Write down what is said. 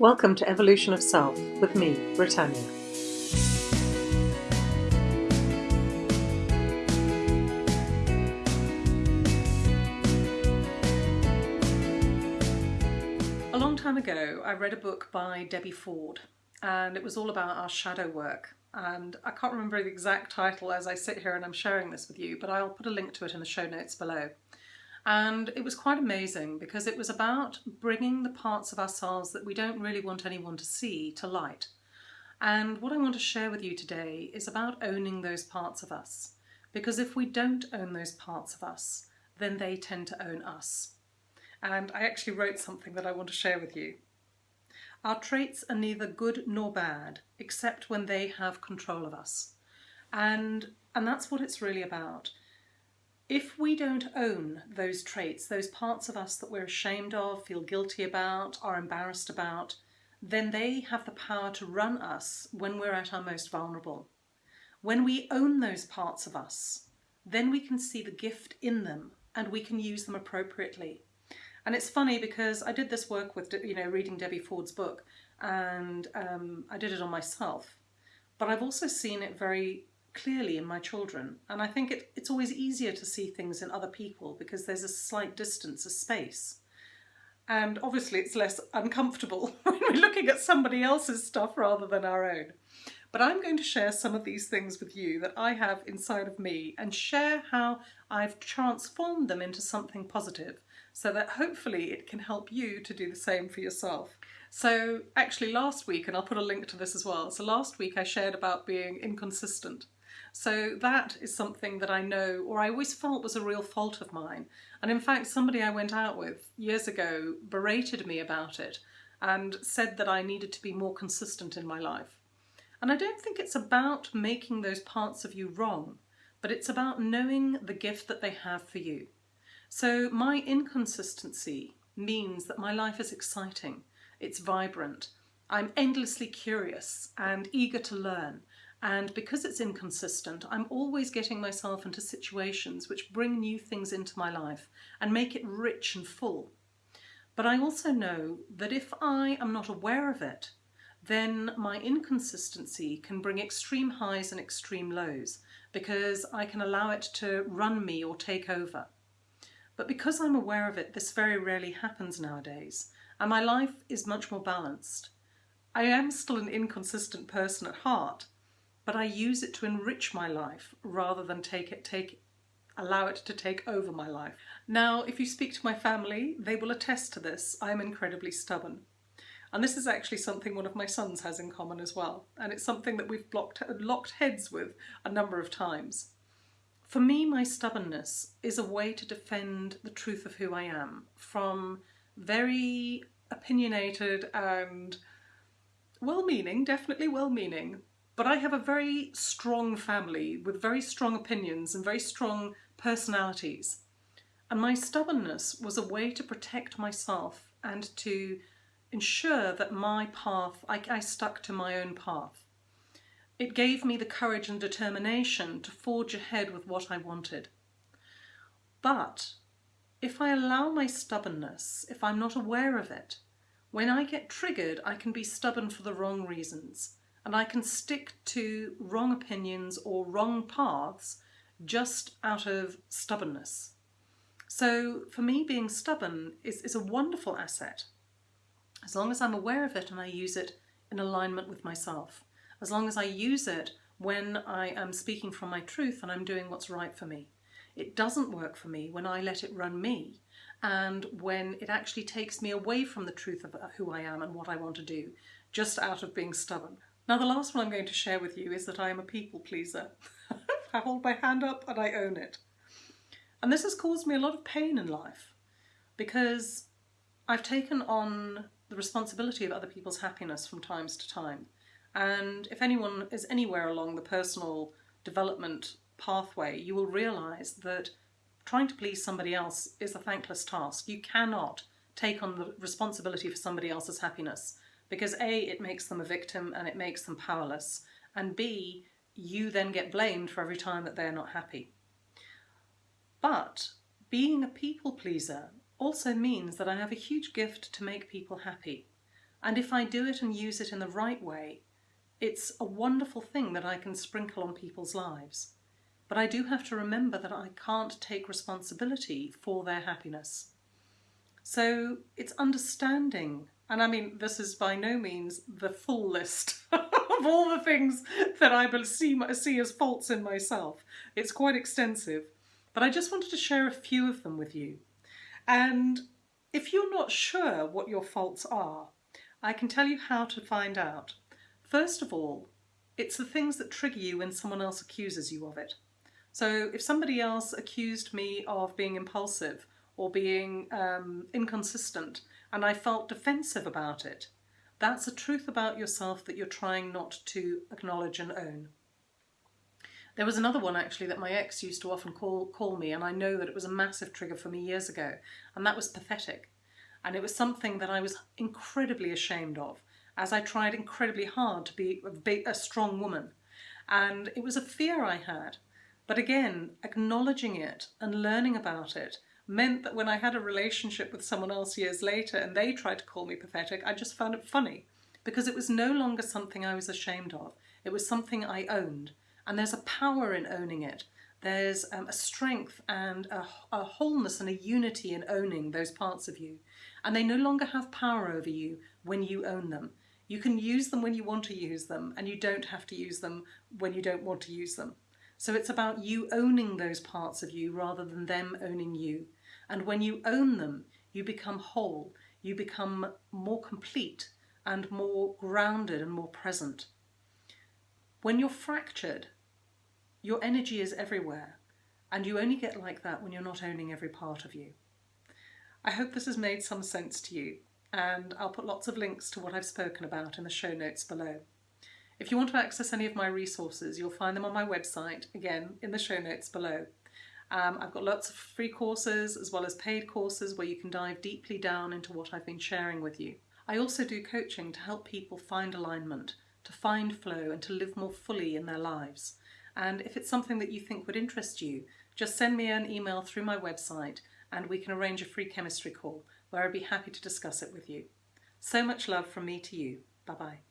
Welcome to Evolution of Self with me, Britannia. A long time ago, I read a book by Debbie Ford, and it was all about our shadow work. And I can't remember the exact title as I sit here and I'm sharing this with you, but I'll put a link to it in the show notes below. And it was quite amazing because it was about bringing the parts of ourselves that we don't really want anyone to see to light. And what I want to share with you today is about owning those parts of us. Because if we don't own those parts of us, then they tend to own us. And I actually wrote something that I want to share with you. Our traits are neither good nor bad, except when they have control of us. And, and that's what it's really about. If we don't own those traits, those parts of us that we're ashamed of, feel guilty about, are embarrassed about, then they have the power to run us when we're at our most vulnerable. When we own those parts of us, then we can see the gift in them and we can use them appropriately. And it's funny because I did this work with, you know, reading Debbie Ford's book and um, I did it on myself. But I've also seen it very clearly in my children. And I think it, it's always easier to see things in other people because there's a slight distance, a space. And obviously it's less uncomfortable when we're looking at somebody else's stuff rather than our own. But I'm going to share some of these things with you that I have inside of me and share how I've transformed them into something positive so that hopefully it can help you to do the same for yourself. So actually last week, and I'll put a link to this as well, so last week I shared about being inconsistent so that is something that I know, or I always felt was a real fault of mine. And in fact, somebody I went out with years ago berated me about it and said that I needed to be more consistent in my life. And I don't think it's about making those parts of you wrong, but it's about knowing the gift that they have for you. So my inconsistency means that my life is exciting, it's vibrant, I'm endlessly curious and eager to learn, and because it's inconsistent, I'm always getting myself into situations which bring new things into my life and make it rich and full. But I also know that if I am not aware of it, then my inconsistency can bring extreme highs and extreme lows because I can allow it to run me or take over. But because I'm aware of it, this very rarely happens nowadays, and my life is much more balanced. I am still an inconsistent person at heart, but I use it to enrich my life rather than take it, take, allow it to take over my life. Now, if you speak to my family, they will attest to this. I'm incredibly stubborn. And this is actually something one of my sons has in common as well. And it's something that we've blocked, locked heads with a number of times. For me, my stubbornness is a way to defend the truth of who I am from very opinionated and well-meaning, definitely well-meaning, but I have a very strong family with very strong opinions and very strong personalities. And my stubbornness was a way to protect myself and to ensure that my path, I, I stuck to my own path. It gave me the courage and determination to forge ahead with what I wanted. But if I allow my stubbornness, if I'm not aware of it, when I get triggered, I can be stubborn for the wrong reasons and I can stick to wrong opinions or wrong paths just out of stubbornness. So for me, being stubborn is, is a wonderful asset, as long as I'm aware of it and I use it in alignment with myself, as long as I use it when I am speaking from my truth and I'm doing what's right for me. It doesn't work for me when I let it run me and when it actually takes me away from the truth of who I am and what I want to do, just out of being stubborn. Now the last one I'm going to share with you is that I am a people pleaser. I hold my hand up and I own it. And this has caused me a lot of pain in life because I've taken on the responsibility of other people's happiness from times to time. And if anyone is anywhere along the personal development pathway, you will realise that trying to please somebody else is a thankless task. You cannot take on the responsibility for somebody else's happiness because A, it makes them a victim and it makes them powerless, and B, you then get blamed for every time that they're not happy. But being a people pleaser also means that I have a huge gift to make people happy. And if I do it and use it in the right way, it's a wonderful thing that I can sprinkle on people's lives. But I do have to remember that I can't take responsibility for their happiness. So it's understanding, and I mean, this is by no means the full list of all the things that I see, see as faults in myself. It's quite extensive, but I just wanted to share a few of them with you. And if you're not sure what your faults are, I can tell you how to find out. First of all, it's the things that trigger you when someone else accuses you of it. So if somebody else accused me of being impulsive or being um, inconsistent and I felt defensive about it, that's a truth about yourself that you're trying not to acknowledge and own. There was another one actually that my ex used to often call, call me and I know that it was a massive trigger for me years ago and that was pathetic. And it was something that I was incredibly ashamed of as I tried incredibly hard to be a, a strong woman. And it was a fear I had. But again, acknowledging it and learning about it meant that when I had a relationship with someone else years later and they tried to call me pathetic, I just found it funny because it was no longer something I was ashamed of. It was something I owned. And there's a power in owning it. There's um, a strength and a, a wholeness and a unity in owning those parts of you. And they no longer have power over you when you own them. You can use them when you want to use them and you don't have to use them when you don't want to use them. So it's about you owning those parts of you rather than them owning you. And when you own them, you become whole, you become more complete and more grounded and more present. When you're fractured, your energy is everywhere and you only get like that when you're not owning every part of you. I hope this has made some sense to you and I'll put lots of links to what I've spoken about in the show notes below. If you want to access any of my resources, you'll find them on my website, again, in the show notes below. Um, I've got lots of free courses as well as paid courses where you can dive deeply down into what I've been sharing with you. I also do coaching to help people find alignment, to find flow and to live more fully in their lives. And if it's something that you think would interest you, just send me an email through my website and we can arrange a free chemistry call where I'd be happy to discuss it with you. So much love from me to you. Bye bye.